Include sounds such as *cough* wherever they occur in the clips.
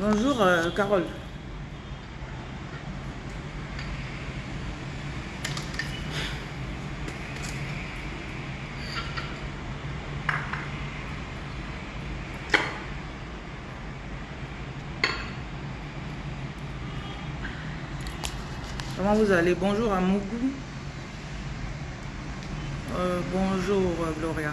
Bonjour euh, Carole. Comment vous allez? Bonjour à Mougou. Euh, bonjour Gloria.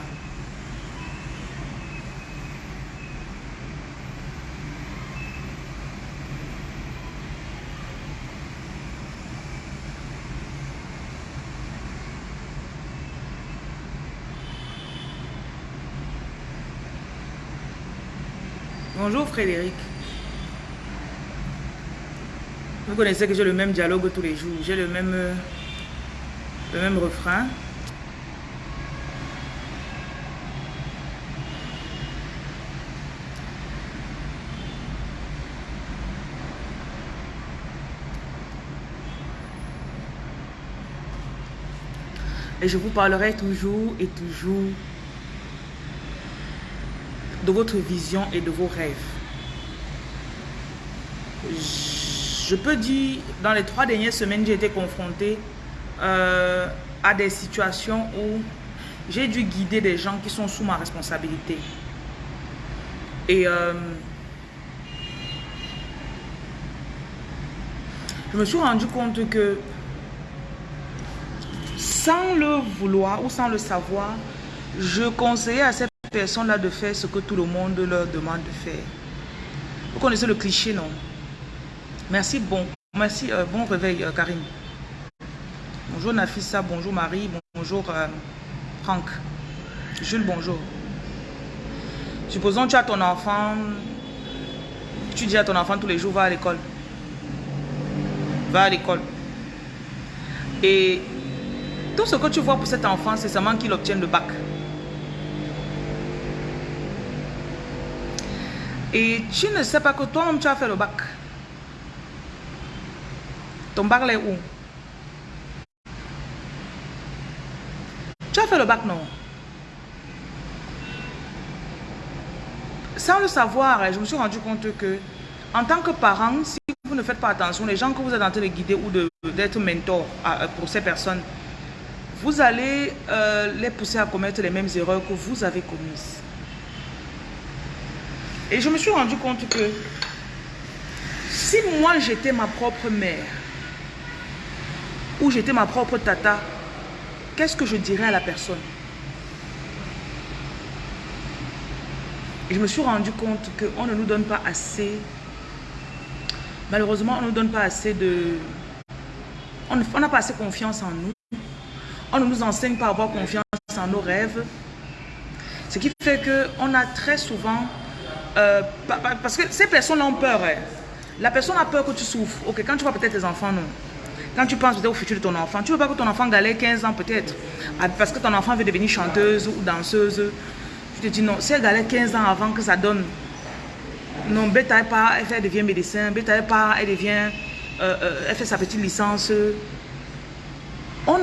Bonjour Frédéric. Vous connaissez que j'ai le même dialogue tous les jours. J'ai le même, euh, le même refrain. Et je vous parlerai toujours et toujours de votre vision et de vos rêves. Je peux dire, dans les trois dernières semaines, j'ai été confrontée euh, à des situations où j'ai dû guider des gens qui sont sous ma responsabilité. Et euh, je me suis rendu compte que sans le vouloir ou sans le savoir, je conseillais à cette personne-là de faire ce que tout le monde leur demande de faire. Vous connaissez le cliché, non? Merci, bon, merci, euh, bon réveil, euh, Karine. Bonjour Nafissa, bonjour Marie, bonjour euh, Franck. Jules, bonjour. Supposons que tu as ton enfant, tu dis à ton enfant tous les jours, va à l'école. Va à l'école. Et tout ce que tu vois pour cet enfant, c'est seulement qu'il obtienne le bac. Et tu ne sais pas que toi-même tu as fait le bac. Ton bac est où? Tu as fait le bac, non? Sans le savoir, je me suis rendu compte que en tant que parent, si vous ne faites pas attention, les gens que vous êtes en train de guider ou d'être mentor pour ces personnes, vous allez euh, les pousser à commettre les mêmes erreurs que vous avez commises. Et je me suis rendu compte que si moi j'étais ma propre mère, ou j'étais ma propre tata, qu'est-ce que je dirais à la personne? Et je me suis rendu compte qu'on ne nous donne pas assez, malheureusement on ne nous donne pas assez de... On n'a pas assez confiance en nous. On ne nous enseigne pas à avoir confiance en nos rêves. Ce qui fait qu'on a très souvent euh, parce que ces personnes ont peur. Hein. La personne a peur que tu souffres. Ok, quand tu vois peut-être tes enfants, non. Quand tu penses peut-être au futur de ton enfant, tu veux pas que ton enfant galère 15 ans peut-être. Ah, parce que ton enfant veut devenir chanteuse ou danseuse. Tu te dis non, si elle galère 15 ans avant que ça donne. Non, bêta pas, elle devient médecin. Bêta pas, elle devient. Euh, euh, elle fait sa petite licence. On,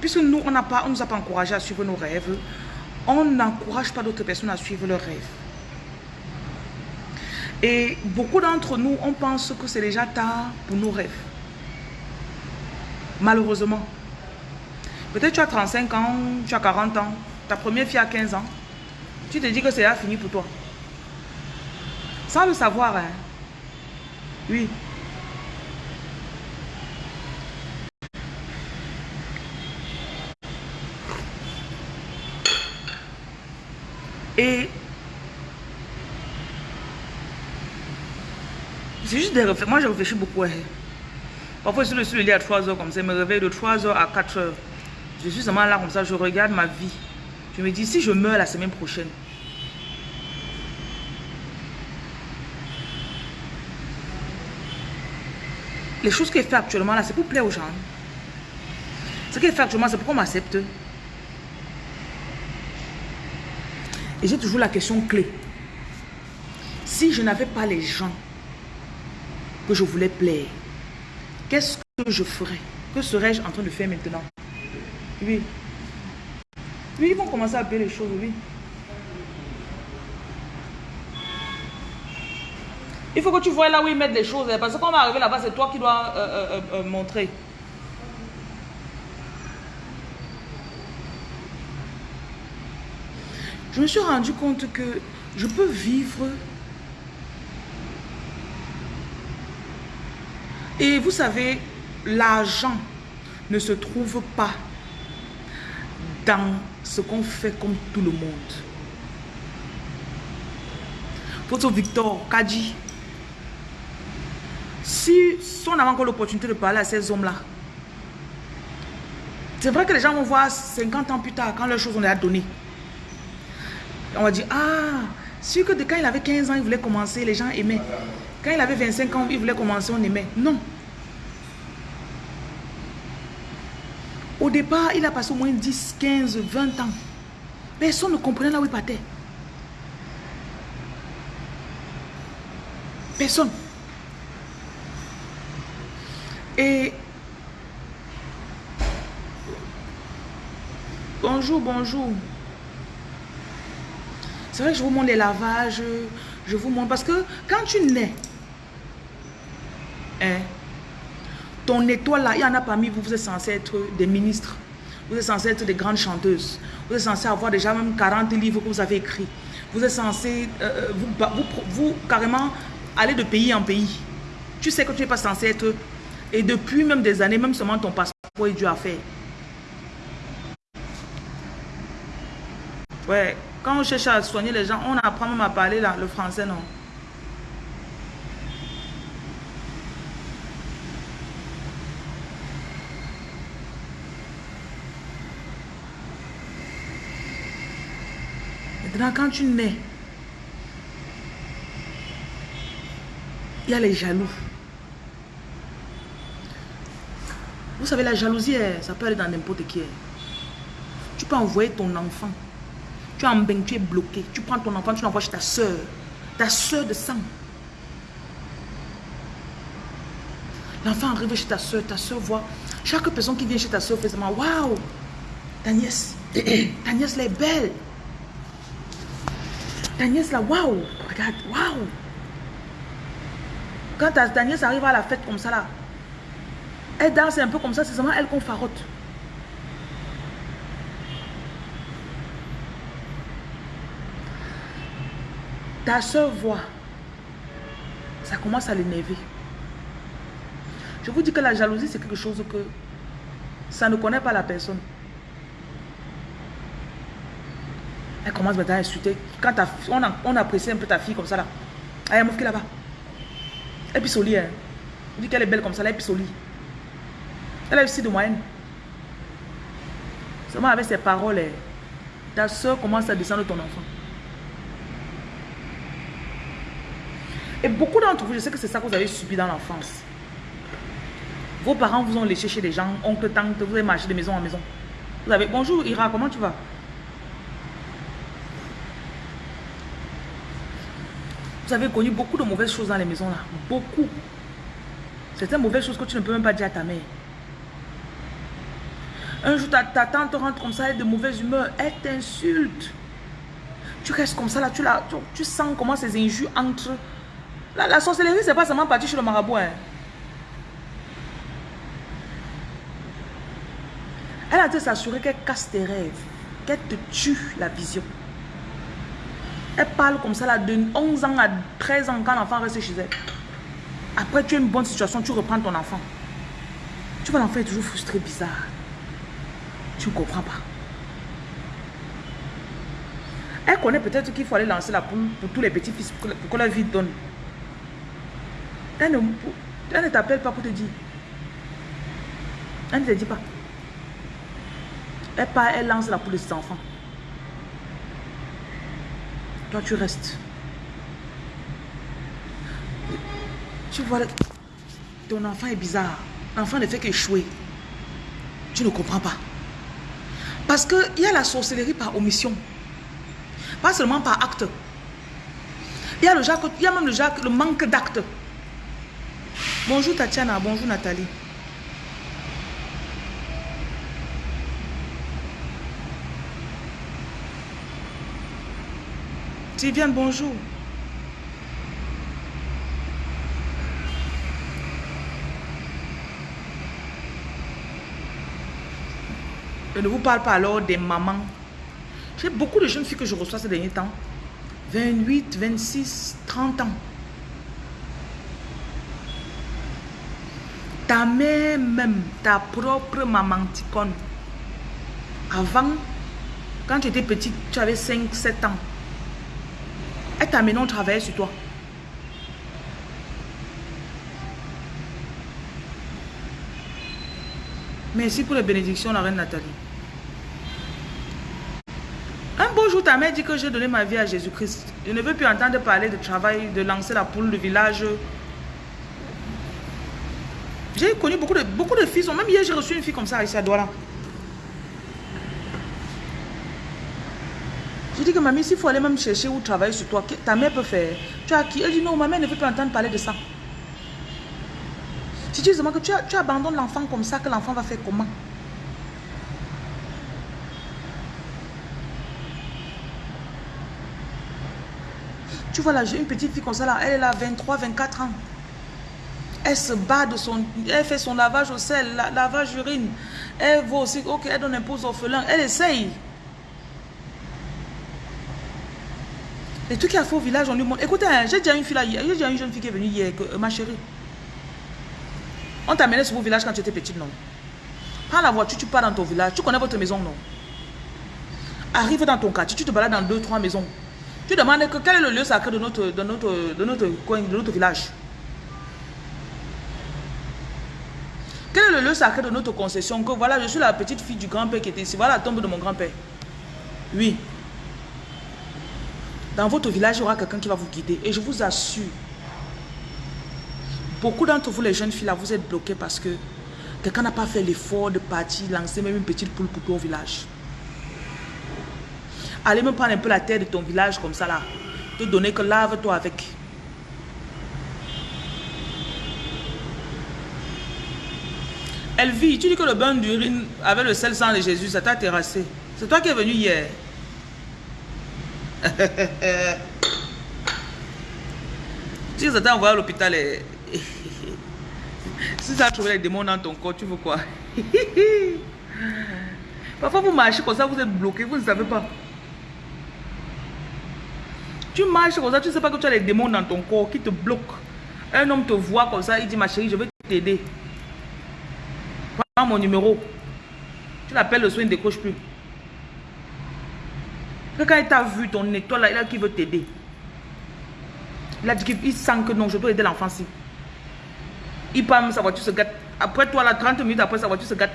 puisque nous, on ne nous a pas encouragé à suivre nos rêves, on n'encourage pas d'autres personnes à suivre leurs rêves. Et beaucoup d'entre nous, on pense que c'est déjà tard pour nos rêves. Malheureusement. Peut-être tu as 35 ans, tu as 40 ans, ta première fille a 15 ans. Tu te dis que c'est fini pour toi. Sans le savoir, hein. Oui. Et C'est juste des réflexions. Moi, je réfléchis beaucoup. Parfois, je suis le lit à 3 heures comme ça. Je me réveille de 3 heures à 4 heures. Je suis seulement là comme ça. Je regarde ma vie. Je me dis, si je meurs la semaine prochaine, les choses qu'elle fait actuellement là, c'est pour plaire aux gens. Ce qu'elle fait actuellement, c'est pour qu'on m'accepte. Et j'ai toujours la question clé. Si je n'avais pas les gens que je voulais plaire. Qu'est-ce que je ferais? Que serais-je en train de faire maintenant? Oui. Oui, ils vont commencer à payer les choses, oui. Il faut que tu vois là où ils mettent les choses. Hein, parce que quand on va arriver là-bas, c'est toi qui dois euh, euh, montrer. Je me suis rendu compte que je peux vivre Et vous savez, l'argent ne se trouve pas dans ce qu'on fait comme tout le monde. Photo Victor Kadji. Si, on avait encore l'opportunité de parler à ces hommes-là, c'est vrai que les gens vont voir 50 ans plus tard, quand leurs choses on les données. On va dire, ah, sûr que quand il avait 15 ans, il voulait commencer, les gens aimaient. Quand il avait 25 ans, il voulait commencer, on aimait. Non. Au départ, il a passé au moins 10, 15, 20 ans. Personne ne comprenait là où il partait. Personne. Et bonjour, bonjour. C'est vrai que je vous montre les lavages, je vous montre parce que quand tu nais, ton étoile là, il y en a parmi vous, vous êtes censé être des ministres. Vous êtes censé être des grandes chanteuses. Vous êtes censé avoir déjà même 40 livres que vous avez écrits. Vous êtes censé, euh, euh, vous, vous, carrément, aller de pays en pays. Tu sais que tu n'es pas censé être... Et depuis même des années, même seulement ton passeport est dû à faire. Ouais, quand on cherche à soigner les gens, on apprend même à parler là, le français, non? Quand tu nais, il y a les jaloux. Vous savez, la jalousie, eh, ça peut aller dans n'importe qui. Eh. Tu peux envoyer ton enfant. Tu es en bain, tu es bloqué. Tu prends ton enfant, tu l'envoies chez ta soeur. Ta soeur de sang. L'enfant arrive chez ta soeur, ta soeur voit. Chaque personne qui vient chez ta soeur fait seulement Waouh, ta nièce, *clears throat* ta nièce, elle est belle. Ta nièce là, waouh, regarde, waouh. Quand ta, nièce arrive à la fête comme ça là, elle danse un peu comme ça, c'est seulement elle qu'on farotte. Ta soeur voit, ça commence à l'énerver. Je vous dis que la jalousie, c'est quelque chose que ça ne connaît pas la personne. Elle commence maintenant à insulter. Quand on, apprécie un peu ta fille comme ça là. Elle est là-bas. Elle pisse au lit. Hein. On dit qu'elle est belle comme ça là, elle pisse au lit. Elle a aussi de moyenne. Seulement avec ses paroles, hein, ta soeur commence à descendre ton enfant. Et beaucoup d'entre vous, je sais que c'est ça que vous avez subi dans l'enfance. Vos parents vous ont léché chez des gens, oncle, tante, vous avez marché de maison en maison. Vous avez, bonjour Ira, comment tu vas? Vous avez connu beaucoup de mauvaises choses dans les maisons là. Beaucoup. Certaines mauvaises choses que tu ne peux même pas dire à ta mère. Un jour, ta, tante rentre comme ça, elle est de mauvaise humeur, elle t'insulte. Tu restes comme ça là, tu, la, tu, sens comment ces injures entrent. La, sorcellerie, c'est pas seulement partir chez le marabout. Hein. Elle a dû s'assurer qu'elle casse tes rêves, qu'elle te tue la vision. Elle parle comme ça là de 11 ans à 13 ans quand l'enfant reste chez elle. Après, tu as une bonne situation, tu reprends ton enfant. Tu vois, l'enfant est toujours frustré, bizarre. Tu ne comprends pas. Elle connaît peut-être qu'il faut aller lancer la poule pour tous les petits-fils, pour, que la vie donne. Elle ne, elle ne t'appelle pas pour te dire. Elle ne te dit pas. Elle part, elle lance la poule de ses enfants. Toi, tu restes. Tu vois, ton enfant est bizarre. L'enfant ne fait qu'échouer. Tu ne comprends pas. Parce qu'il y a la sorcellerie par omission. Pas seulement par acte. Il y a, même le, le manque d'acte. Bonjour Tatiana, bonjour Nathalie. Tu viens bonjour. Je ne vous parle pas alors des mamans. J'ai beaucoup de jeunes filles que je reçois ces derniers temps. 28, 26, 30 ans. Ta mère même, ta propre maman ticone. Avant, quand tu étais petite, tu avais 5, 7 ans. Elle t'a amené au travail sur toi? Merci pour les bénédictions, la reine Nathalie. Un beau jour, ta mère dit que j'ai donné ma vie à Jésus-Christ. Je ne veux plus entendre parler de travail, de lancer la poule, de village. J'ai connu beaucoup de, beaucoup de filles. Même hier, j'ai reçu une fille comme ça ici à Douala. Que mamie, s'il faut aller même chercher ou travailler sur toi, ta mère peut faire. Tu as qui? Elle dit non, ma mère ne veut plus entendre parler de ça. Si tu dis que tu, tu abandonnes l'enfant comme ça, que l'enfant va faire comment? Tu vois là, j'ai une petite fille comme ça là, elle là 23, 24 ans. Elle se bat de son... Elle fait son lavage au sel, lavage urine. Elle va aussi, ok, elle donne un pause orphelin. Elle essaye. Les trucs qu'il a fait au village, on lui montre. Écoutez, hein, j'ai déjà une fille là, j'ai déjà une jeune fille qui est venue hier, euh, ma chérie. On t'a amené sur vos village quand tu étais petite, non? Prends la voiture, tu pars dans ton village. Tu connais votre maison, non? Arrive dans ton quartier, tu te balades dans deux, trois maisons. Tu demandes que, quel est le lieu sacré de notre, de notre, de notre coin, de notre village? Quel est le lieu sacré de notre concession? Que voilà, je suis la petite fille du grand-père qui était ici. Voilà la tombe de mon grand-père. Oui. Dans votre village, il y aura quelqu'un qui va vous guider. Et je vous assure, beaucoup d'entre vous, les jeunes filles, là, vous êtes bloqués parce que quelqu'un n'a pas fait l'effort de partir, lancer même une petite poule pour ton village. Allez me prendre un peu la terre de ton village comme ça là. Te donner que lave-toi avec. Elvie, tu dis que le bain d'urine avec le sel sang de Jésus, ça t'a terrassé. C'est toi qui es venu hier. Tu dis ça t'a envoyé à l'hôpital et... *laughs* si ça a trouvé les démons dans ton corps, tu veux quoi? *laughs* Parfois vous marchez comme ça, vous êtes bloqué, vous ne savez pas. Tu marches comme ça, tu ne sais pas que tu as les démons dans ton corps qui te bloquent. Un homme te voit comme ça, il dit, ma chérie, je vais t'aider. Prends mon numéro. Tu l'appelles le soin, il ne décroche plus. Quand il t'a vu, ton étoile il a qui veut t'aider. Il a dit qu'il sent que non, je dois aider l'enfant-ci. Il parle, sa voiture se gâte. Après toi, là, 30 minutes après, sa voiture se gâte.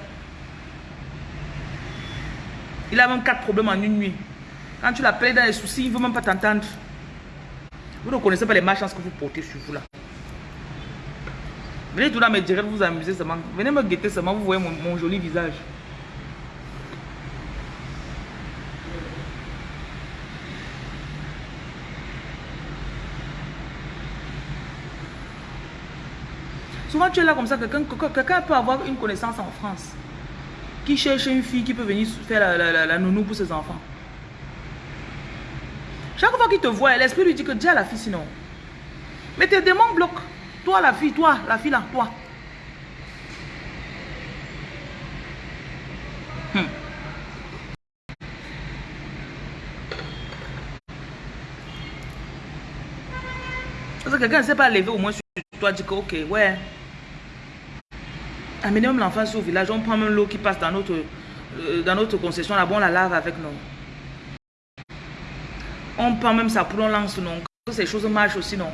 Il a même quatre problèmes en une nuit. Quand tu l'appelles dans les soucis, il ne veut même pas t'entendre. Vous ne connaissez pas les malchances que vous portez sur vous là. Venez tout là me dire, vous amuser seulement. Venez me guetter seulement, vous voyez mon, joli visage. Tu es là comme ça, quelqu'un peut avoir une connaissance en France qui cherche une fille qui peut venir faire la, nounou pour ses enfants? Chaque fois qu'il te voit, l'esprit lui dit que déjà la fille sinon. Mais tes démons bloquent. Toi la fille, toi, la fille là, toi. Hmm. Parce que quelqu'un ne sait pas lever au moins sur toi, dit que ok, ouais. Même l'enfant au village, on prend même l'eau qui passe dans notre, euh, dans notre concession là-bas, on la lave avec nous. On prend même ça pour on lance, non. Que ces choses marchent aussi, non.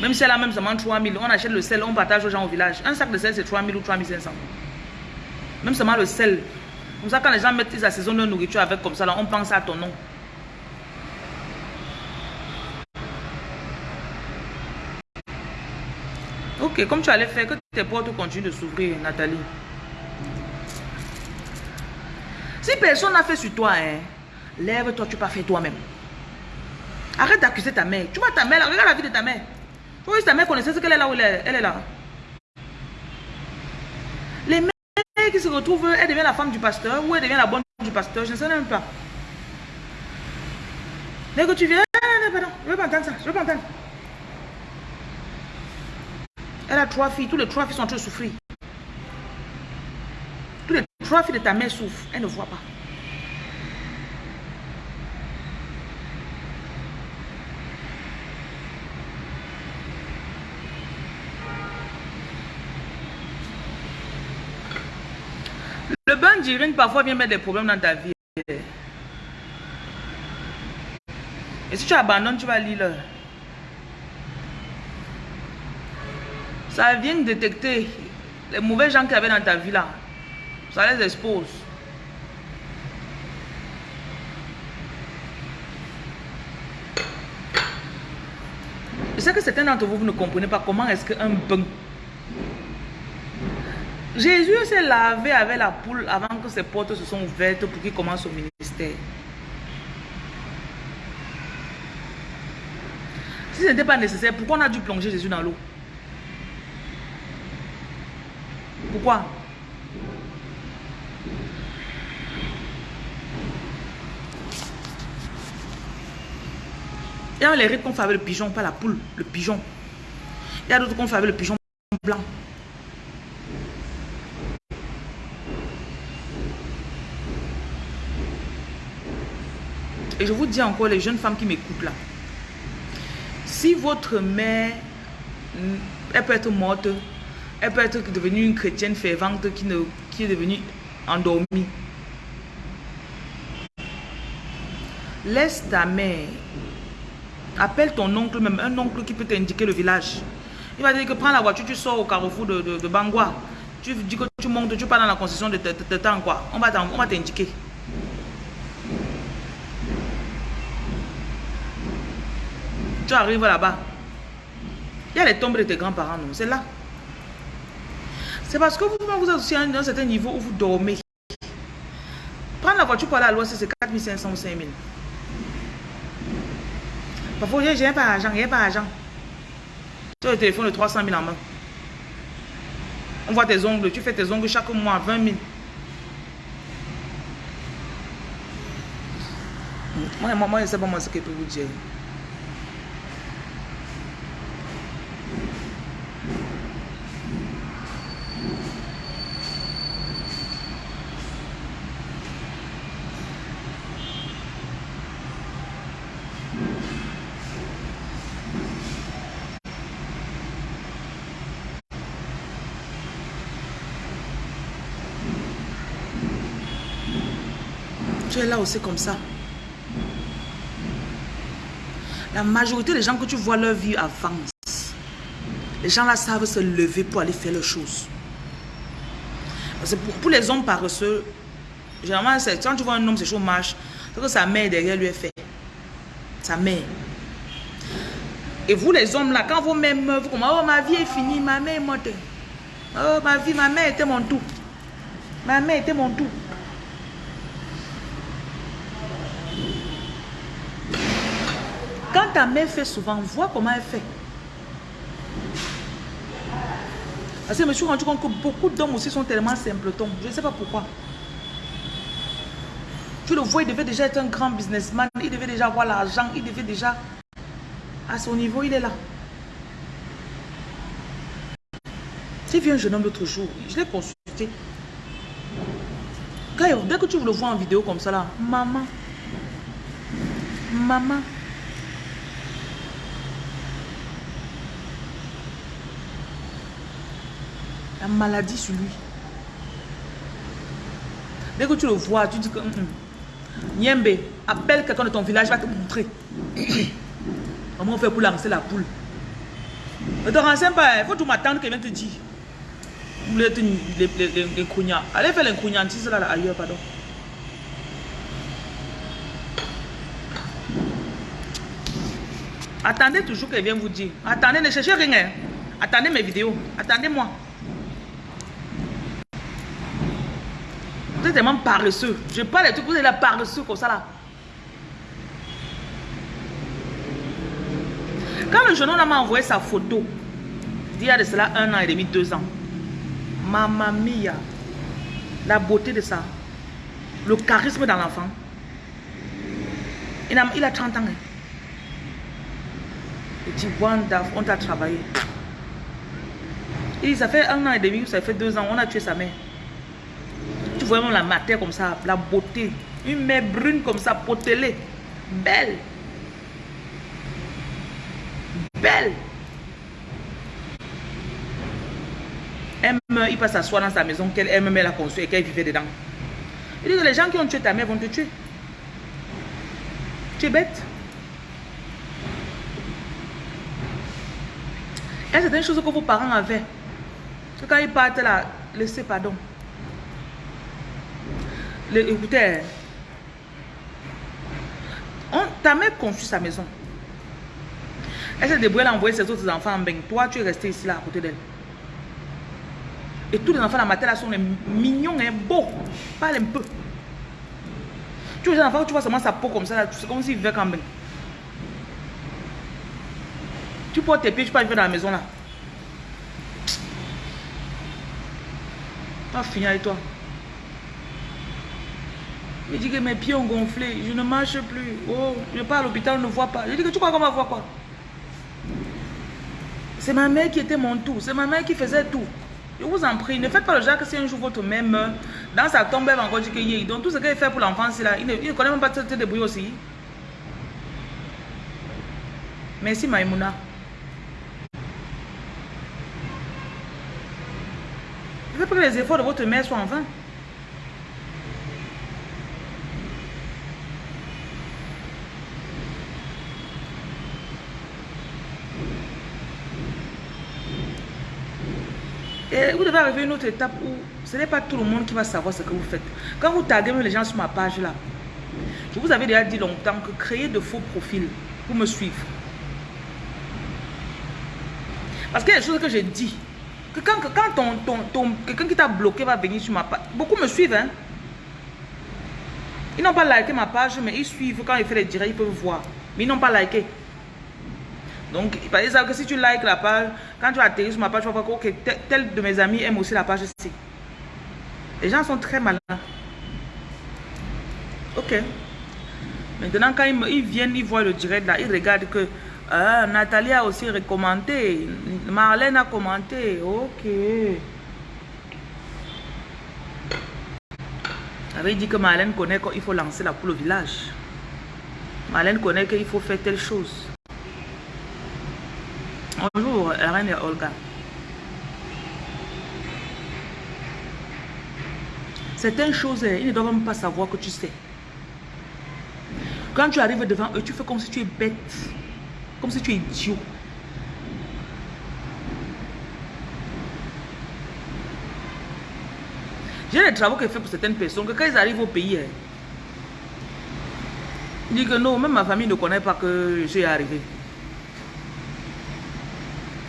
Même si elle a même seulement 3000, on achète le sel, on partage aux gens au village. Un sac de sel, c'est 3000 ou 3500. Même seulement le sel. Comme ça, quand les gens mettent, ils assaisonnent leur nourriture avec comme ça, là, on pense à ton nom. Ok, comme tu allais faire, que tes portes continuent de s'ouvrir, Nathalie. Si personne n'a fait sur toi, hein, Lève-toi, tu pas fait toi-même. Arrête d'accuser ta mère. Tu vois ta mère, regarde la vie de ta mère. Oui, ta mère connaissait ce qu'elle est là où elle est, elle est là. Les mères qui se retrouvent, elle devient la femme du pasteur ou elle devient la bonne du pasteur, je ne sais même pas. Mais que tu viens, je ne veux pas entendre ça, je ne veux pas entendre. Elle a trois filles, tous les trois filles sont en train de souffrir. Tous les Trois filles de ta mère souffrent. Elle ne voit pas. Le bain d'urine parfois vient mettre des problèmes dans ta vie. Et si tu abandonnes, tu vas lire. Ça vient détecter les mauvais gens qu'il y avait dans ta vie là. Ça les expose. Je sais que certains d'entre vous, vous ne comprenez pas comment est-ce qu'un bain Jésus s'est lavé avec la poule avant que ses portes se sont ouvertes pour qu'il commence au ministère. Si ce n'était pas nécessaire, pourquoi on a dû plonger Jésus dans l'eau? Pourquoi Il y a les rites qu'on fait avec le pigeon, pas la poule, le pigeon. Il y a d'autres qu'on fait avec le pigeon blanc. Et je vous dis encore, les jeunes femmes qui m'écoutent là, si votre mère, elle peut être morte, elle peut être devenue une chrétienne fervente qui, ne, qui est devenue endormie. Laisse ta mère. Appelle ton oncle même, un oncle qui peut t'indiquer le village. Il va dire que prends la voiture, tu sors au carrefour de, de. Tu dis que tu montes, tu pars dans la concession de, temps quoi. On va t'indiquer. Tu arrives là-bas. Il y a les tombes de tes grands-parents, non? C'est là. C'est parce que vous, vous aussi à un certain niveau où vous dormez. Prendre la voiture pour aller à l'ouest, c'est 4500 ou 5000. Parfois, j'ai pas d'argent, j'ai pas d'argent. Tu as le téléphone de 300 000 en main. On voit tes ongles, tu fais tes ongles chaque mois, 20 000. Moi, moi, je sais pas moi ce que je peux vous dire. Aussi comme ça. La majorité des gens que tu vois leur vie avance. Les gens là savent se lever pour aller faire leurs choses. pour, les hommes paresseux, généralement, quand tu vois un homme, c'est chaud marche, c'est que sa mère derrière lui est fait. Sa mère. Et vous les hommes là, quand vous même vous comme oh ma vie est finie, ma mère est morte. Oh ma vie, ma mère était mon tout. Ma mère était mon tout. Quand ta mère fait souvent, vois comment elle fait. Parce que je me suis rendu compte que beaucoup d'hommes aussi sont tellement simpletons. Je ne sais pas pourquoi. Tu le vois, il devait déjà être un grand businessman. Il devait déjà avoir l'argent. Il devait déjà... À son niveau, il est là. J'ai vu un jeune homme l'autre jour. Je l'ai consulté. dès que tu le vois en vidéo comme ça là, maman, maman, la maladie sur lui. Dès que tu le vois, tu dis que... Niembe, appelle quelqu'un de ton village, va te montrer. *coughs* Comment on fait pour lancer la poule? Ne te renseigne pas, il faut tout m'attendre qu'il vienne te dire. Vous voulez être les Allez faire l'incrognantise là, là ailleurs, pardon. Attendez toujours qu'elle vienne vous dire. Attendez, ne cherchez rien. Attendez mes vidéos. Attendez-moi. Tellement paresseux. Je parle de tout, vous êtes là paresseux comme ça là. Quand le jeune homme m'a envoyé sa photo, il y a de cela un an et demi, deux ans. Mamma mia. La beauté de ça. Le charisme dans l'enfant. Il a, il a 30 ans. Hein. Il dit, on t'a travaillé. Il dit, ça fait un an et demi, ça fait deux ans, on a tué sa mère vois la matière comme ça, la beauté, une mère brune comme ça, potelée, belle. Belle. Elle il passe s'asseoir dans sa maison qu'elle elle-même a construit et qu'elle vivait dedans. Il dit que les gens qui ont tué ta mère vont te tuer. Tu es bête. Et c'est une chose que vos parents avaient? Quand ils partent là, laissez pardon. On, ta mère construit sa maison. Elle s'est débrouillée à envoyer ses autres enfants en bain. Toi, tu es resté ici là à côté d'elle. Et tous les enfants dans ma tête là sont mignons et beaux. Parle un peu. Tu vois les enfants, tu vois seulement sa peau comme ça, c'est comme s'il vivait quand même. Tu portes tes pieds, tu peux arriver dans la maison là. Pas finir avec toi. Il dit que mes pieds ont gonflé, je ne marche plus. Oh, je pars à l'hôpital, on ne voit pas. Je dis que tu crois qu'on va voir quoi? C'est ma mère qui était mon tout, c'est ma mère qui faisait tout. Je vous en prie, ne faites pas le genre que si un jour votre mère meurt, dans sa tombe, elle va encore dire qu'il y Donc tout ce qu'elle fait pour l'enfant, c'est là. Il ne, connaît même pas te, te débrouiller aussi. Merci Maïmouna. Faites pas que les efforts de votre mère soient en vain. Et vous devez arriver à une autre étape où ce n'est pas tout le monde qui va savoir ce que vous faites. Quand vous taguez les gens sur ma page là, je vous avais déjà dit longtemps que créer de faux profils pour me suivre. Parce qu'il y a des choses que j'ai dit. Que quand, quand quelqu'un qui t'a bloqué va venir sur ma page, beaucoup me suivent. Hein? Ils n'ont pas liké ma page, mais ils suivent quand il fait les directs, ils peuvent voir. Mais ils n'ont pas liké. Donc, par exemple, si tu likes la page, quand tu atterris sur ma page, tu vas voir que tel, de mes amis aime aussi la page ici. Les gens sont très malins. Ok. Maintenant, quand ils, viennent, ils voient le direct là, ils regardent que ah, Nathalie a aussi recommandé, Marlène a commenté. Ok. avait dit que Marlène connaît qu'il faut lancer la poule au village. Marlène connaît qu'il faut faire telle chose. Bonjour, reine Olga. Certaines choses, eh, ils ne doivent même pas savoir que tu sais. Quand tu arrives devant eux, tu fais comme si tu es bête. Comme si tu es idiot. J'ai des travaux que je fais pour certaines personnes que quand ils arrivent au pays, eh, ils disent que non, même ma famille ne connaît pas que je suis arrivé.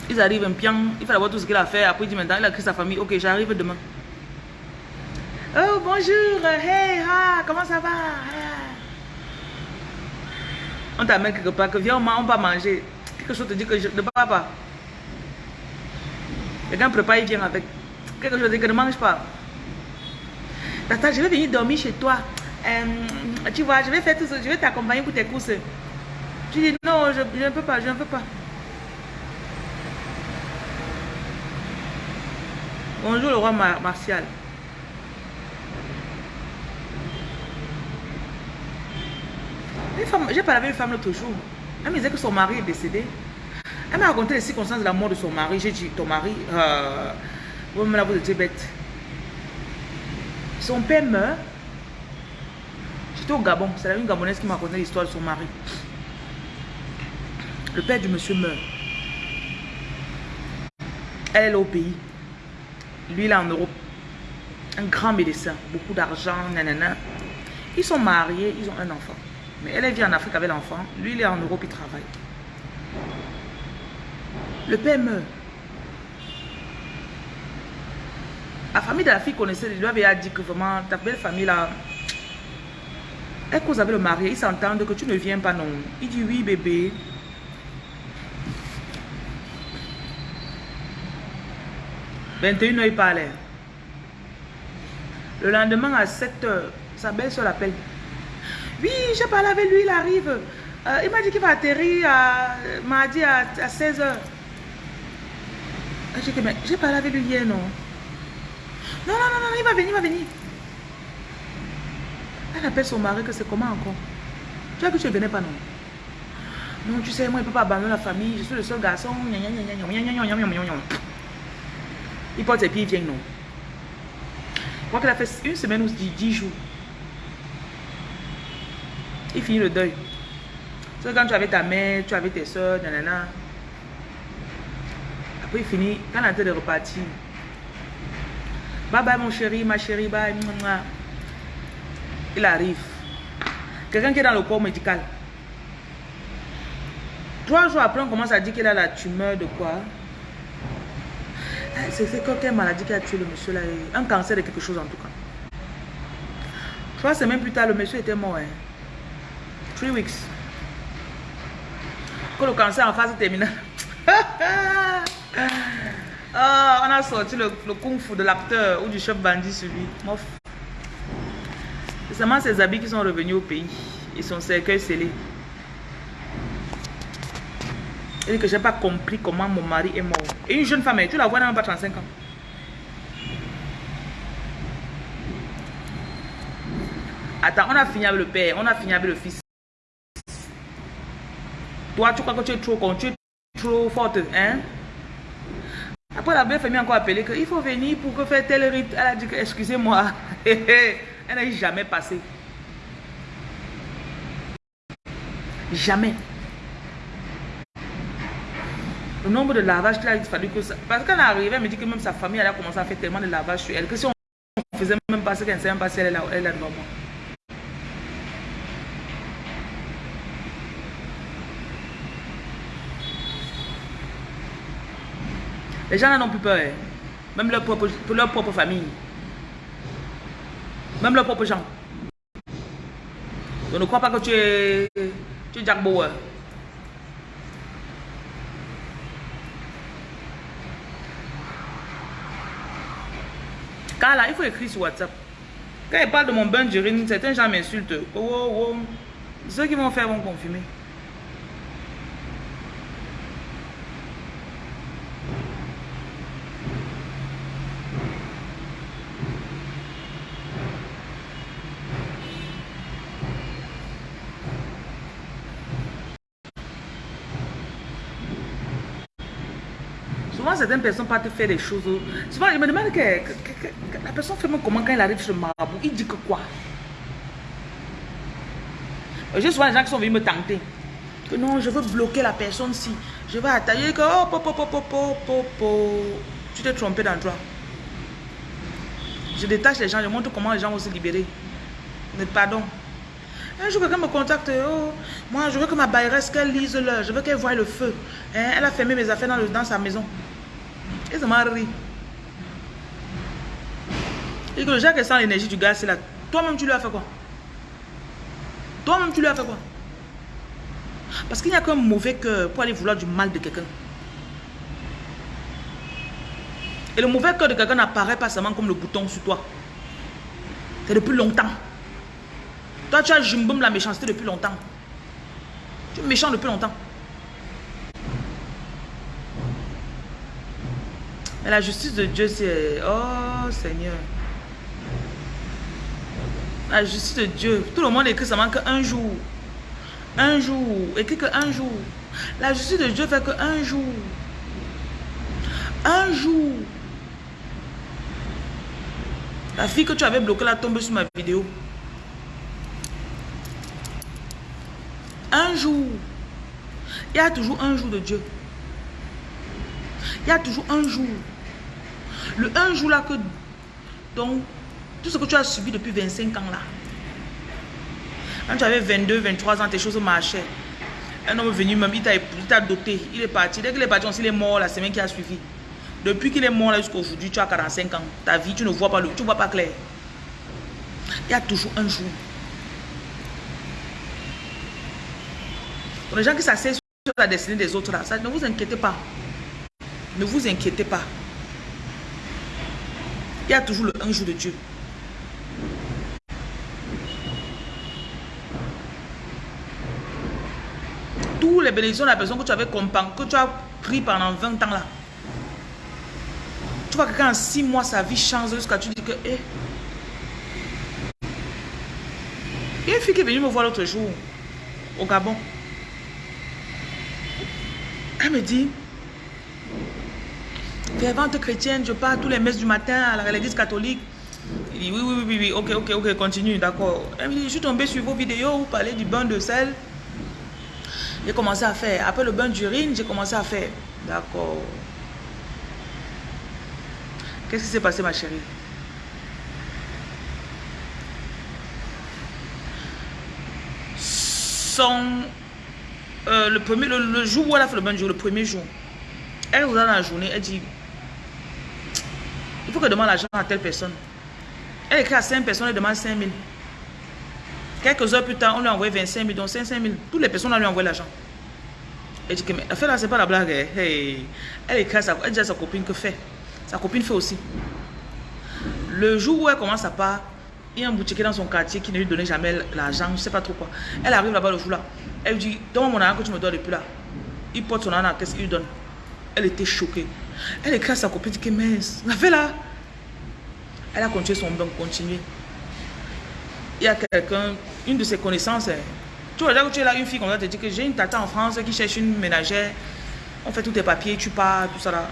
Ils arrivent un pian, il faut avoir tout ce qu'il a fait. Après, il dit maintenant, il a créé sa famille. Ok, j'arrive demain. Oh, bonjour. Hey, ha, comment ça va? On t'amène quelque part, que viens, on va manger. Quelque chose te dit que je ne parle pas. Quelqu'un prépare, il vient avec. Quelque chose te dit que ne mange pas. Tata, je vais venir dormir chez toi. Euh, tu vois, je vais faire tout ça. Je vais t'accompagner pour tes courses. Tu dis non, je, je ne peux pas, je ne peux pas. Bonjour le roi Martial. J'ai parlé avec une femme l'autre jour. Elle me disait que son mari est décédé. Elle m'a raconté les circonstances de la mort de son mari. J'ai dit, ton mari, euh, vous me vous étiez bête. Son père meurt. J'étais au Gabon. C'est la une Gabonaise qui m'a raconté l'histoire de son mari. Le père du monsieur meurt. Elle est au pays. Lui, il est en Europe. Un grand médecin, beaucoup d'argent, nanana. Ils sont mariés, ils ont un enfant. Mais elle, vit en Afrique avec l'enfant. Lui, il est en Europe, il travaille. Le père meurt. La famille de la fille connaissait, lui avait dit que vraiment, ta belle famille là, elle cause avec le mari, ils s'entendent que tu ne viens pas non. Il dit oui bébé, 21 heures, il parlait. Le lendemain, à 7 heures, sa belle-soeur l'appelle. Oui, j'ai parlé avec lui, il arrive. Euh, il m'a dit qu'il va atterrir à, mardi à, 16 heures. J'ai dit, mais j'ai parlé avec lui hier, non Non, non, non, non, il va venir, il va venir. Elle appelle son mari que c'est comment encore Tu vois que tu ne venais pas, non Non, tu sais, moi, je ne peux pas abandonner la famille. Je suis le seul garçon. Il porte ses pieds, il vient, non. Je crois qu'elle a fait une semaine ou dix jours. Il finit le deuil. C'est quand tu avais ta mère, tu avais tes soeurs, nanana. Après, il finit. Quand elle est de repartir. Bye bye, mon chéri, ma chérie, bye. Il arrive. Quelqu'un qui est dans le corps médical. Trois jours après, on commence à dire qu'il a la tumeur de quoi? C'est quelle maladie qui a tué le monsieur là Un cancer de quelque chose en tout cas. Trois semaines plus tard, le monsieur était mort. Hein. Three weeks. Quand le cancer en phase terminale. *laughs* Ah, on a sorti le, kung fu de l'acteur ou du chef bandit sur lui. C'est seulement ses habits qui sont revenus au pays. Et son cercueil scellé. Dit que j'ai pas compris comment mon mari est mort. Et une jeune femme, tu la vois, elle n'a pas 35 ans. Attends, on a fini avec le père, on a fini avec le fils. Toi, tu crois que tu es trop con, tu es trop forte, hein? Après, la belle famille encore appelé qu'il faut venir pour que faire tel rite. Elle a dit que, excusez-moi, *laughs* elle n'a jamais passé. Jamais. Le nombre de lavages qu'il a fallu que ça... Parce qu'elle est arrivée, elle me dit que même sa famille, elle a commencé à faire tellement de lavages sur elle, que si on faisait même pas ce qu'elle ne sait même pas si elle est là, elle est moi. Les gens n'ont plus peur. Hein. Même leur propre, pour leur propre famille. Même leurs propres gens. Je ne crois pas que tu es, tu es Jack. Car là, il faut écrire sur WhatsApp. Quand il parle de mon bain certains gens m'insultent. Oh, oh, oh. Ceux qui vont faire vont confirmer. Certaines personnes partent faire des choses. Souvent, je me demande que, la personne fait comment quand il arrive sur le marabout. Il dit que quoi? J'ai souvent des gens qui sont venus me tenter. Que non, je veux bloquer la personne si. Je vais attaquer que oh, po, po, po, po, po, Tu t'es trompé d'endroit. Je détache les gens, je montre comment les gens vont se libérer. Mais pardon. Un jour, quelqu'un me contacte. Oh, moi, je veux que ma bailleresse, qu'elle lise l'heure. Je veux qu'elle voie le feu. Hein, elle a fermé mes affaires dans, dans sa maison. Et ça m'a ri. Et que le gens qui sent l'énergie du gars, c'est là. Toi-même, tu lui as fait quoi? Toi-même, tu lui as fait quoi? Parce qu'il n'y a qu'un mauvais cœur pour aller vouloir du mal de quelqu'un. Et le mauvais cœur de quelqu'un n'apparaît pas seulement comme le bouton sur toi. C'est depuis longtemps. Toi, tu as jumboum la méchanceté depuis longtemps. Tu es méchant depuis longtemps. La justice de Dieu, c'est... Oh Seigneur. La justice de Dieu. Tout le monde écrit seulement qu'un jour. Un jour. Écrit qu'un jour. La justice de Dieu fait qu'un jour. Un jour. La fille que tu avais bloquée là tombe sur ma vidéo. Un jour. Il y a toujours un jour de Dieu. Il y a toujours un jour. Le un jour là que... Donc, tout ce que tu as subi depuis 25 ans là. Quand tu avais 22, 23 ans, tes choses marchaient. Un homme est venu même, il t'a doté, il est parti. Dès qu'il est parti, il est mort la semaine qui a suivi. Depuis qu'il est mort là jusqu'à aujourd'hui, tu as 45 ans. Ta vie, tu ne vois pas le, tu vois pas clair. Il y a toujours un jour. Pour les gens qui s'asseyent sur la destinée des autres là, ça, ne vous inquiétez pas. Ne vous inquiétez pas. Il y a toujours le un jour de Dieu. Tous les bénédictions de la personne que tu avais que tu as pris pendant 20 ans là. Tu vois que quand en 6 mois sa vie change jusqu'à tu dis que eh, Il y a une fille qui est venue me voir l'autre jour, au Gabon. Elle me dit, fervente chrétienne, je pars tous les messes du matin à l'église catholique. Il dit, oui, oui, oui, oui, ok, ok, ok, continue, d'accord. Elle me dit, je suis tombée sur vos vidéos, vous parlez du bain de sel. J'ai commencé à faire. Après le bain d'urine, j'ai commencé à faire. D'accord. Qu'est-ce qui s'est passé, ma chérie? Son... Euh, le, premier, le, jour où elle a fait le bain d'urine, le premier jour, elle vous dans la journée, elle dit, il faut que je demande l'argent à telle personne. Elle écrit à 5 personnes, elle demande 5 000. Quelques heures plus tard, on lui a envoyé 25 000, donc 500 000. Toutes les personnes, on lui envoyé l'argent. Elle dit que, mais fait là, c'est pas la blague. Hein. Elle écrit à sa, elle dit à sa copine que fait. Sa copine fait aussi. Le jour où elle commence à part, il y a un boutiquier dans son quartier qui ne lui donnait jamais l'argent, je ne sais pas trop quoi. Elle arrive là-bas le jour là. Elle lui dit, donne mon argent que tu me donnes depuis là. Il porte son argent, qu'est-ce qu'il lui donne Elle était choquée. Elle écrit à sa copine, dit que mince, la fait là. Elle a continué son bain, continué. Il y a quelqu'un, une de ses connaissances, hein. tu vois, là où tu es là, une fille comme ça te dit que j'ai une tata en France qui cherche une ménagère. On fait tous tes papiers, tu pars, tout ça là.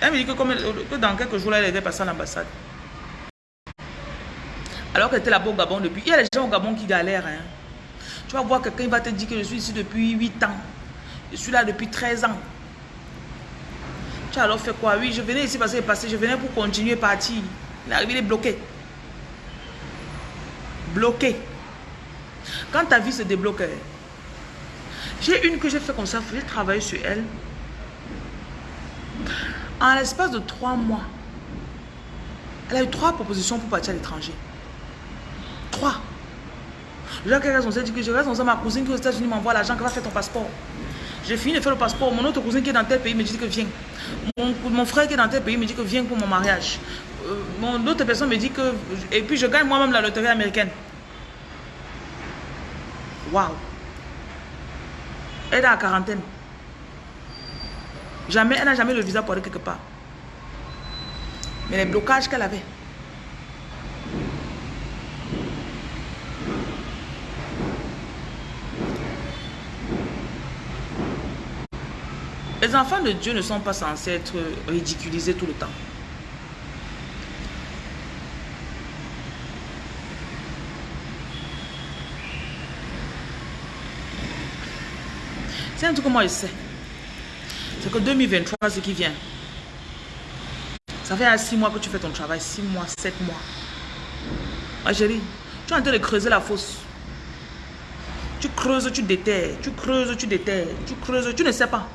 Elle me dit que, comme que dans quelques jours là, elle était passée à l'ambassade. Alors qu'elle était là-bas au Gabon depuis. Il y a des gens au Gabon qui galèrent. Hein. Tu vas voir quelqu'un va te dire que je suis ici depuis 8 ans. Je suis là depuis 13 ans. Alors fait quoi? Oui, je venais ici parce que passé, je venais pour continuer partir. Il est il est bloqué. Bloqué. Quand ta vie se débloque, hein, j'ai une que j'ai fait comme ça, j'ai travaillé sur elle. En l'espace de trois mois, elle a eu trois propositions pour partir à l'étranger. Trois. J'ai dit que je reste dans ma cousine qui aux États-Unis m'envoie l'argent, qui va faire ton passeport. J'ai fini de faire le passeport. Mon autre cousin qui est dans tel pays me dit que viens. Mon, frère qui est dans tel pays me dit que viens pour mon mariage. Euh, mon autre personne me dit que... Et puis je gagne moi-même la loterie américaine. Waouh. Elle est en quarantaine. Jamais, elle n'a jamais le visa pour aller quelque part. Mais les blocages qu'elle avait. Les enfants de Dieu ne sont pas censés être ridiculisés tout le temps. C'est un truc que moi je sais. C'est que 2023, ce qui vient. Ça fait 6 mois que tu fais ton travail. 6 mois, 7 mois. Ma chérie, tu es en train de creuser la fosse. Tu creuses, tu déterres. Tu creuses, tu déterres. Tu creuses, tu ne sais pas.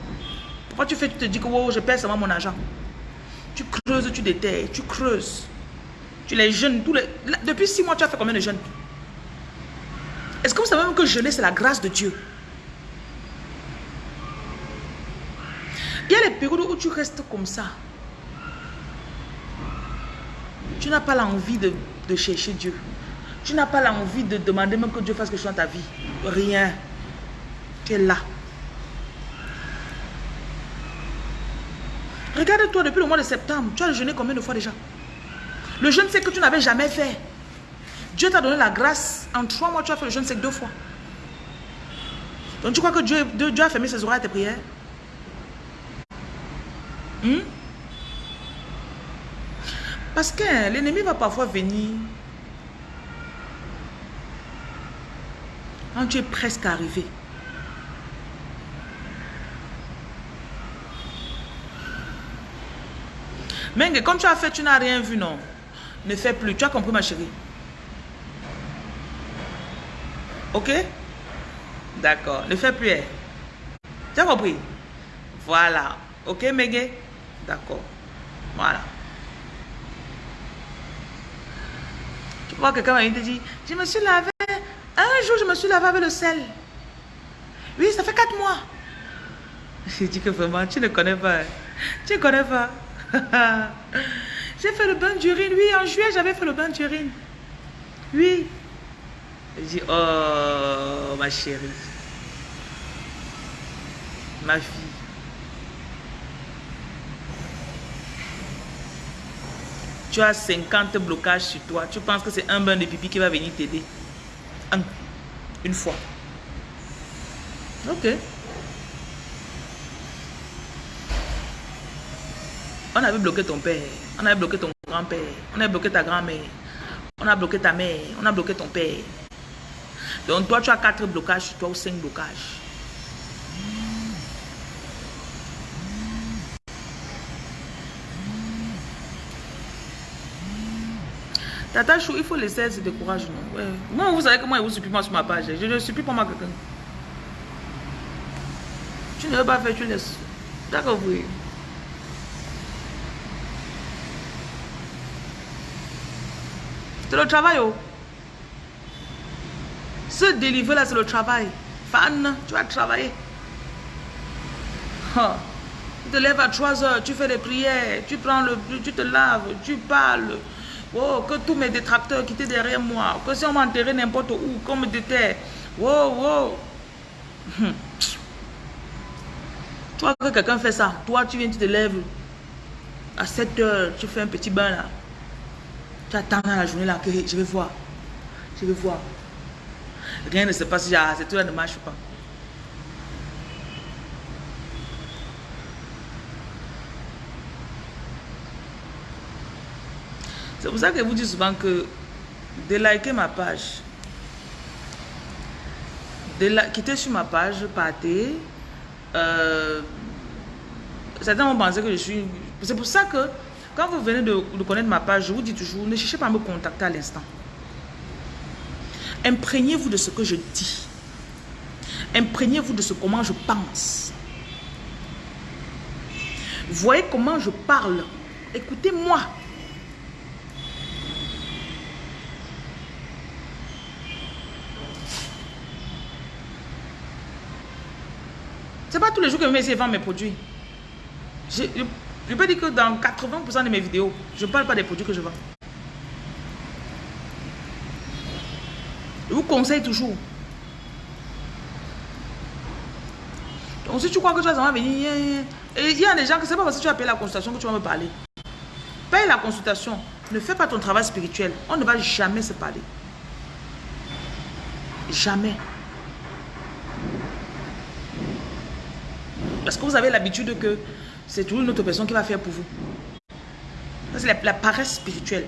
Pourquoi tu fais, tu te dis que wow, je perds seulement mon argent. Tu creuses, tu déterres. Tu creuses. Tu les jeunes. Tous les... Depuis 6 mois, tu as fait combien de jeunes? Est-ce que vous savez même que jeûner, c'est la grâce de Dieu? Il y a les périodes où tu restes comme ça. Tu n'as pas l'envie de, chercher Dieu. Tu n'as pas l'envie de demander même que Dieu fasse quelque chose dans ta vie. Rien. Tu es là. Regarde-toi depuis le mois de septembre. Tu as jeûné combien de fois déjà? Le jeûne c'est que tu n'avais jamais fait. Dieu t'a donné la grâce. En trois mois, tu as fait le jeûne sec deux fois. Donc tu crois que Dieu, a fermé ses oreilles à tes prières? Hmm? Parce que l'ennemi va parfois venir quand tu es presque arrivé. Mais comme tu as fait, tu n'as rien vu, non. Ne fais plus. Tu as compris, ma chérie. Ok? D'accord. Ne fais plus. Hein. Tu as compris? Voilà. Ok, Megue? D'accord. Voilà. Tu vois, quelqu'un va te dire, je me suis lavé. Un jour, je me suis lavé avec le sel. Oui, ça fait quatre mois. *laughs* J'ai dit que vraiment, tu ne connais pas. Tu ne connais pas. *laughs* J'ai fait le bain d'urine. Oui, en juillet, j'avais fait le bain d'urine. Oui. J'ai dit, oh, ma chérie. Ma fille. Tu as 50 blocages sur toi. Tu penses que c'est un bain de pipi qui va venir t'aider. Un. Une fois. Ok. On avait bloqué ton père. On avait bloqué ton grand-père. On avait bloqué ta grand-mère. On a bloqué ta mère. On a bloqué ton père. Donc toi, tu as quatre blocages toi ou cinq blocages. Tata Chou, il faut laisser ce décourage. Non? Moi, vous savez que moi, je vous supplie moi sur ma page. Je ne supplie pas moi quelqu'un. Tu ne veux pas faire, tu laisses. D'accord, oui. C'est le travail, oh. Ce délivrer là, c'est le travail. Fan, tu vas travailler. Tu te lèves à 3 heures, tu fais des prières, tu prends le tu te laves, tu parles. Oh, que tous mes détracteurs quittent derrière moi. Que si on m'enterrait n'importe où, qu'on me déterre. Oh, oh. Toi, que quelqu'un fait ça, toi, tu viens, tu te lèves à 7 heures, tu fais un petit bain là. Tu attends dans la journée là que je vais voir. Je vais voir. Rien ne se passe, c'est tout là ne marche pas? C'est pour ça que je vous dis souvent que de liker ma page, de quitter sur ma page, partez. Euh, certains vont penser que je suis... C'est pour ça que quand vous venez de, connaître ma page, je vous dis toujours, ne cherchez pas à me contacter à l'instant. Imprégnez-vous de ce que je dis. Imprégnez-vous de ce comment je pense. Voyez comment je parle. Écoutez-moi. C'est pas tous les jours que je vais essayer de vendre mes produits. Peux dire que dans 80% de mes vidéos, je ne parle pas des produits que je vends. Je vous conseille toujours. Donc si tu crois que tu vas venir, il y a des gens que c'est pas parce que tu as payé la consultation que tu vas me parler. Paye la consultation. Ne fais pas ton travail spirituel. On ne va jamais se parler. Jamais. Parce que vous avez l'habitude que c'est toujours une autre personne qui va faire pour vous. C'est la, paresse spirituelle.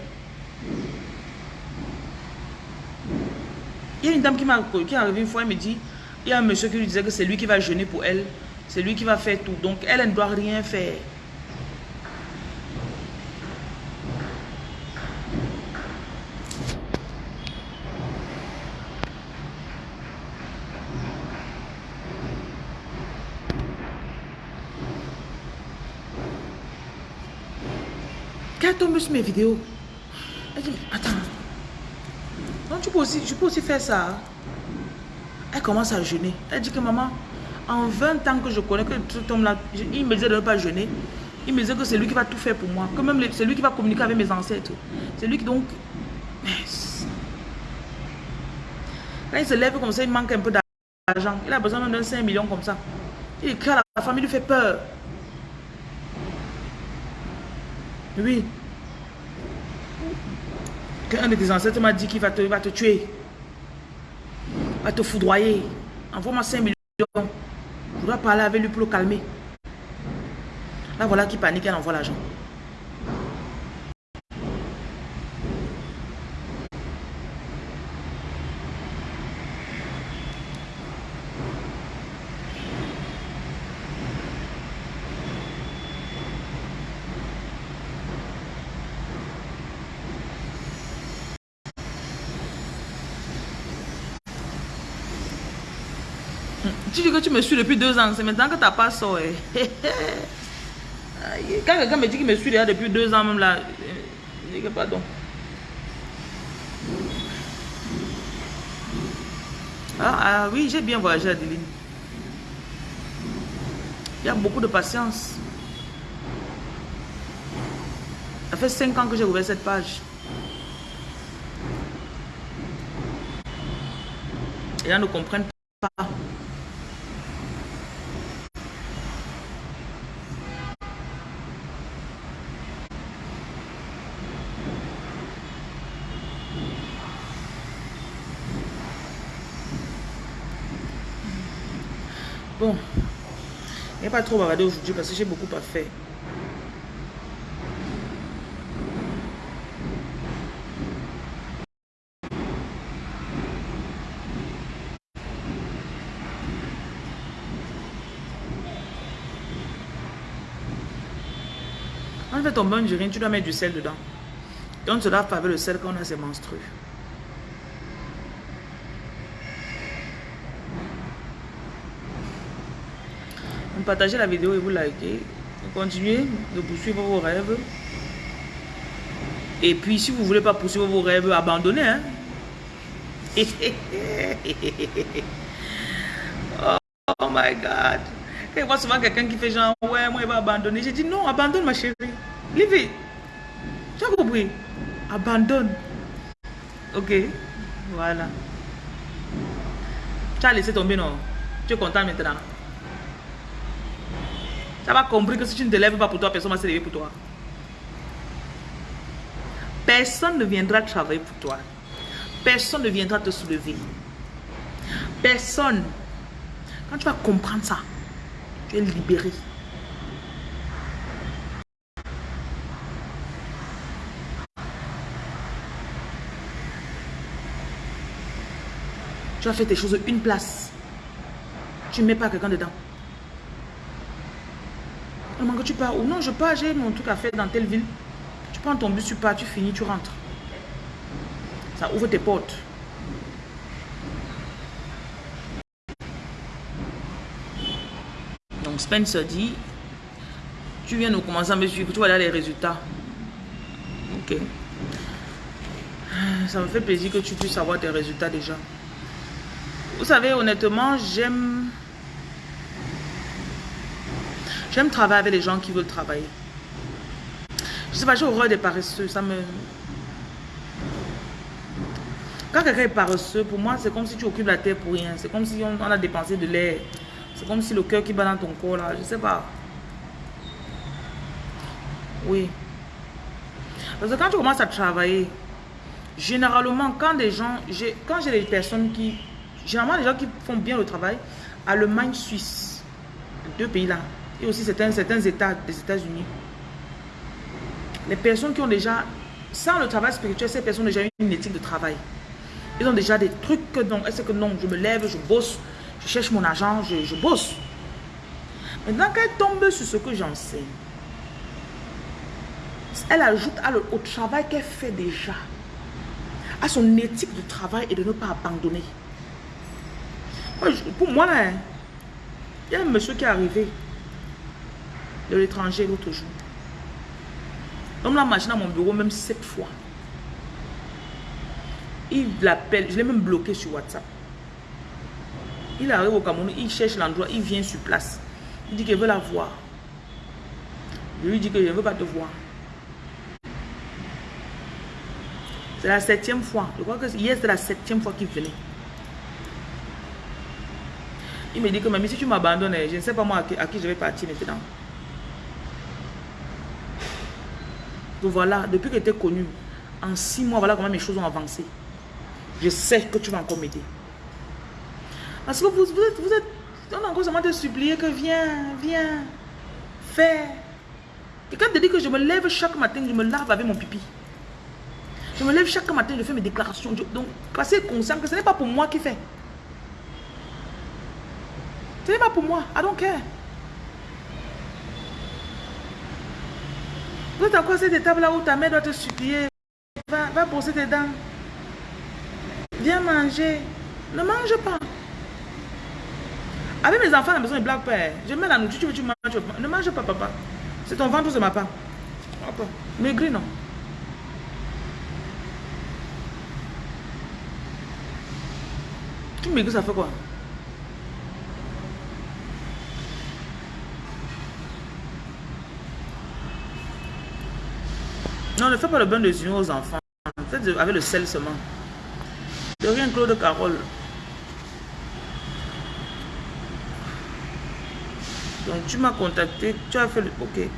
Il y a une dame qui, qui est arrivée une fois, elle me dit, il y a un monsieur qui lui disait que c'est lui qui va jeûner pour elle. C'est lui qui va faire tout. Donc elle, elle ne doit rien faire. Sur mes vidéos. Elle dit, attends. Donc tu peux aussi, je peux aussi faire ça. Elle commence à jeûner. Elle dit que maman, en 20 ans que je connais que cet homme-là, il me disait de ne pas jeûner. Il me disait que c'est lui qui va tout faire pour moi. Que même c'est lui qui va communiquer avec mes ancêtres. C'est lui qui donc... Quand il se lève comme ça, il manque un peu d'argent. Il a besoin d'un 5 millions comme ça. Il écrit à la famille, il lui fait peur. Oui. Qu'un de tes ancêtres m'a dit qu'il va te, va te tuer. Va te foudroyer. Envoie-moi 5 millions. Je dois parler avec lui pour le calmer. Là, voilà qui panique, elle envoie l'argent. Tu dis que tu me suis depuis deux ans, c'est maintenant que tu n'as pas ça. Quand quelqu'un me dit qu'il me suit déjà depuis deux ans, même là, je dis que pardon. Ah, ah, oui, j'ai bien voyagé Adeline. Il y a beaucoup de patience. Ça fait cinq ans que j'ai ouvert cette page. Et là, ne comprennent pas. Pas trop bavardé aujourd'hui parce que j'ai beaucoup à faire. Quand tu fais ton bain d'urine, tu dois mettre du sel dedans. Donc, tu dois avec le sel quand on a ses menstrues. Partagez la vidéo et vous likez. continuez de poursuivre vos rêves. Et puis, si vous voulez pas poursuivre vos rêves, abandonnez. Hein? *laughs* oh my God. Quand je vois souvent quelqu'un qui fait genre, ouais, moi, il va abandonner. J'ai dit, non, abandonne, ma chérie. Leave Tu as compris? Abandonne. Ok. Voilà. Tu as laissé tomber, non? Tu es content maintenant? Tu as compris que si tu ne te lèves pas pour toi, personne ne va se lever pour toi. Personne ne viendra travailler pour toi. Personne ne viendra te soulever. Personne. Quand tu vas comprendre ça, tu es libéré. Tu as fait tes choses une place. Tu ne mets pas quelqu'un dedans. Que tu pars Ou non, je pars, j'ai mon truc à faire dans telle ville. Tu prends ton bus, tu pars, tu finis, tu rentres. Ça ouvre tes portes. Donc Spencer dit, tu viens nous commencer à me suivre, tu vois là les résultats. Ok. Ça me fait plaisir que tu puisses avoir tes résultats déjà. Vous savez, honnêtement, j'aime... J'aime travailler avec les gens qui veulent travailler. Je sais pas, j'ai horreur des paresseux. Ça me... Quand quelqu'un est paresseux, pour moi, c'est comme si tu occupes la terre pour rien. C'est comme si on, a dépensé de l'air. C'est comme si le cœur qui bat dans ton corps, là, je sais pas. Oui. Parce que quand tu commences à travailler, généralement, quand des gens... Quand j'ai des personnes qui Généralement, les gens qui font bien le travail, Allemagne, Suisse, deux pays-là, et aussi certains, États des États-Unis. Les personnes qui ont déjà, sans le travail spirituel, ces personnes ont déjà une éthique de travail. Ils ont déjà des trucs que non, est-ce que non, je me lève, je bosse, je cherche mon argent, je, bosse. Maintenant qu'elle tombe sur ce que j'enseigne, elle ajoute à le, au travail qu'elle fait déjà, à son éthique de travail et de ne pas abandonner. Pour moi, hein, il y a un monsieur qui est arrivé de l'étranger l'autre jour. L'homme l'a marché dans mon bureau même sept fois. Il l'appelle, je l'ai même bloqué sur WhatsApp. Il arrive au Cameroun, il cherche l'endroit, il vient sur place. Il dit qu'il veut la voir. Je lui dis que je ne veux pas te voir. C'est la septième fois. Je crois que hier, c'est la septième fois qu'il venait. Il me dit que même si tu m'abandonnes, je ne sais pas moi à qui, je vais partir maintenant. Voilà, depuis que tu es connu, en six mois, voilà comment mes choses ont avancé. Je sais que tu vas encore m'aider. Parce que vous, êtes, vous êtes, on a encore seulement te supplier que viens, viens, fais. Quand te dit que je me lève chaque matin, je me lave avec mon pipi. Je me lève chaque matin, je fais mes déclarations. donc, passez conscient que ce n'est pas pour moi qui fait. Ce n'est pas pour moi. I don't care. Êtes encore cette étape là où ta mère doit te supplier. Va, va brosser tes dents. Viens manger. Ne mange pas. Avec mes enfants à la maison, ils blaguent pas. Hein. Je mets la nourriture, tu veux, tu manges. Ne mange pas, papa. C'est ton ventre c'est ma part? Maigri, non. Tu maigris, ça fait quoi? Non, ne fais pas le bain de unions aux enfants. Faites avec le sel seulement. De rien, Claude Carole. Donc, tu m'as contacté, tu as fait le... Ok.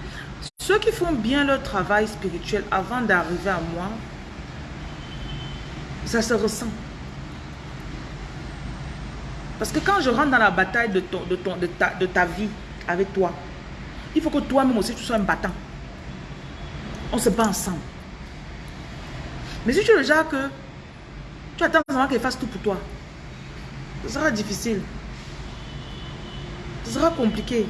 Ceux qui font bien leur travail spirituel avant d'arriver à moi, ça se ressent. Parce que quand je rentre dans la bataille de, ton, de, ton, de, ta, de ta vie avec toi, il faut que toi-même aussi tu sois un battant. On se bat ensemble. Mais si tu es le genre que tu attends seulement qu'elle fasse tout pour toi, ce sera difficile. Ce sera compliqué.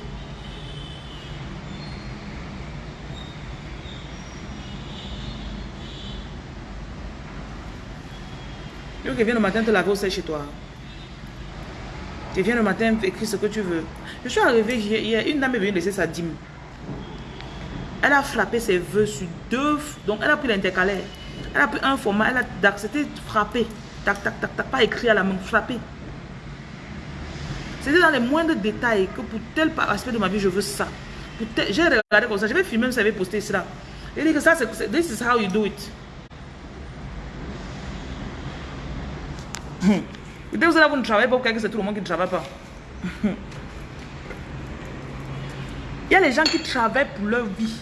Tu viens le matin te laver au chez toi. Tu viens le matin écrire ce que tu veux. Je suis arrivé hier, une dame est venue laisser sa dîme. Elle a frappé ses vœux sur deux. Donc elle a pris l'intercalaire. Elle a pris un format. Elle a c'était frappé. Tac, tac, tac, tac. Pas écrit à la main, frappé. C'était dans les moindres détails que pour tel aspect de ma vie, je veux ça. J'ai regardé comme ça. Je vais filmer, vous savez, poster cela. Il dit que ça, c'est. This is how you do it. Peut-être vous, là, vous ne travaillez pas, que c'est tout le monde qui ne travaille pas. *laughs* Il y a les gens qui travaillent pour leur vie.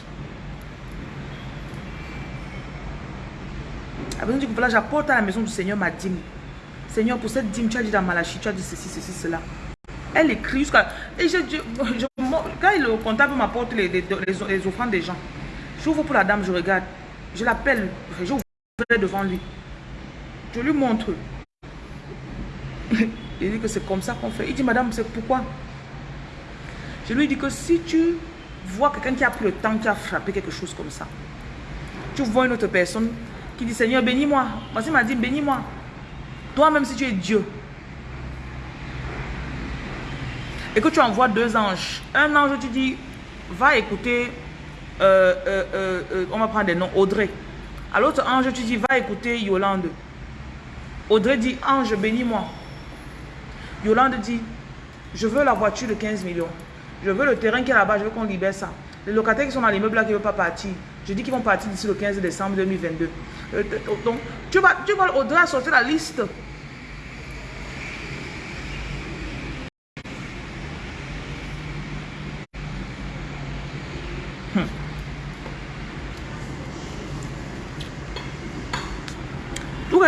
Dit voilà, j'apporte à la maison du Seigneur ma dîme. Seigneur, pour cette dîme, tu as dit dans Malachie, tu as dit ceci, ceci, cela. Elle écrit jusqu'à... Et je, je, quand le comptable m'apporte les, les, les, offrandes des gens, j'ouvre pour la dame, je regarde. Je l'appelle, j'ouvre devant lui. Je lui montre. Il dit que c'est comme ça qu'on fait. Il dit, madame, c'est pourquoi? Je lui dis que si tu vois quelqu'un qui a pris le temps, qui a frappé quelque chose comme ça, tu vois une autre personne qui dit, Seigneur, bénis-moi. Voici m'a dit, bénis-moi. Toi-même, si tu es Dieu, et que tu envoies deux anges, un ange, tu dis, va écouter, euh, euh, euh, on va prendre des noms, Audrey. À l'autre ange, tu dis, va écouter Yolande. Audrey dit, ange, bénis-moi. Yolande dit, je veux la voiture de 15 millions. Je veux le terrain qui est là-bas, je veux qu'on libère ça. Les locataires qui sont dans l'immeuble là qui ne veulent pas partir, je dis qu'ils vont partir d'ici le 15 décembre 2022. Euh, donc, tu vas, tu vas au-delà sortir la liste.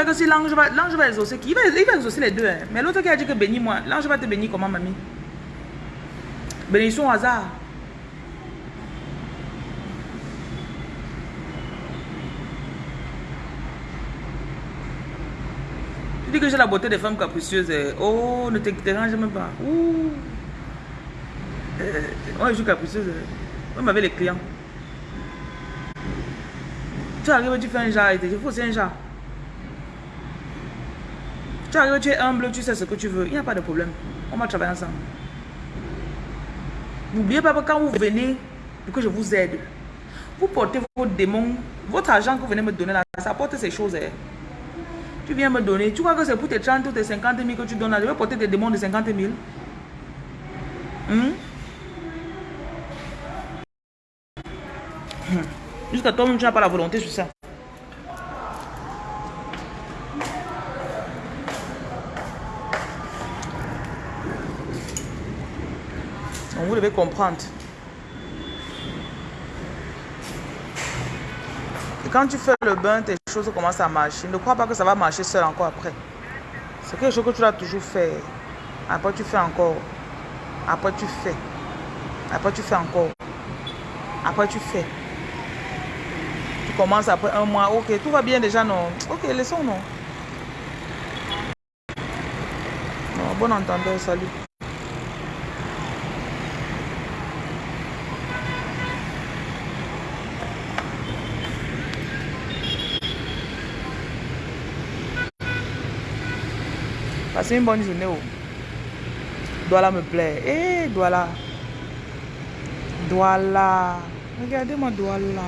que si l'ange va, va exaucer, il va, il va exaucer les deux. Hein. Mais l'autre qui a dit que bénis-moi, l'ange va te bénir comment, mamie? Bénédiction au hasard. Dis que j'ai la beauté des femmes capricieuses. Hein. Oh, ne te dérange même pas. Ouh. Euh, je suis capricieuse. On hein. m'avait les clients. Tu arrives, tu fais un genre, il faut c'est un genre. Tu arrives, tu es humble, tu sais ce que tu veux. Il n'y a pas de problème. On va travailler ensemble. N'oubliez pas que quand vous venez pour que je vous aide, vous portez vos démons, votre argent que vous venez me donner là, ça porte ces choses. Hein. Tu viens me donner, tu crois que c'est pour tes 30 ou tes 50 000 que tu donnes là, je vais porter des démons de 50 000. Hmm? Jusqu'à toi-même, tu n'as pas la volonté sur ça. vous devez comprendre. Et quand tu fais le bain, tes choses commencent à marcher. Ne crois pas que ça va marcher seul encore après. C'est quelque chose que tu dois toujours faire. Après, tu fais encore. Après, tu fais. Après, tu fais encore. Après, tu fais. Tu commences après un mois. Ok, tout va bien déjà, non? Ok, laissons, non. Non, bon entendeur, salut. C'est une bonne journée. Douala me plaît. Eh, Douala. Douala. Regardez-moi Douala.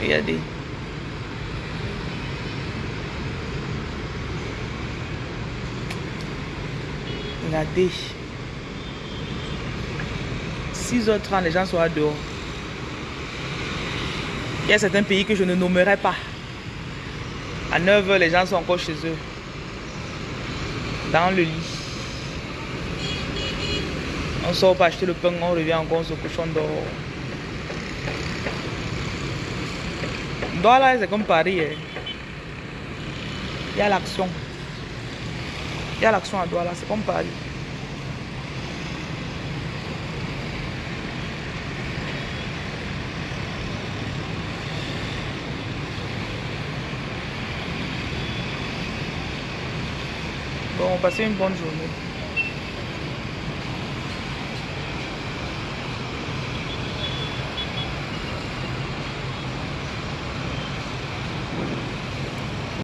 Regardez. Regardez. 6h30, les gens sont dehors. Il y a certains pays que je ne nommerai pas. À 9h, les gens sont encore chez eux. Dans le lit. On sort pour acheter le pain, on revient encore, on se couche, on dort. là, c'est comme Paris. Hein. Il y a l'action. Il y a l'action à là, c'est comme parler. Passez une bonne journée.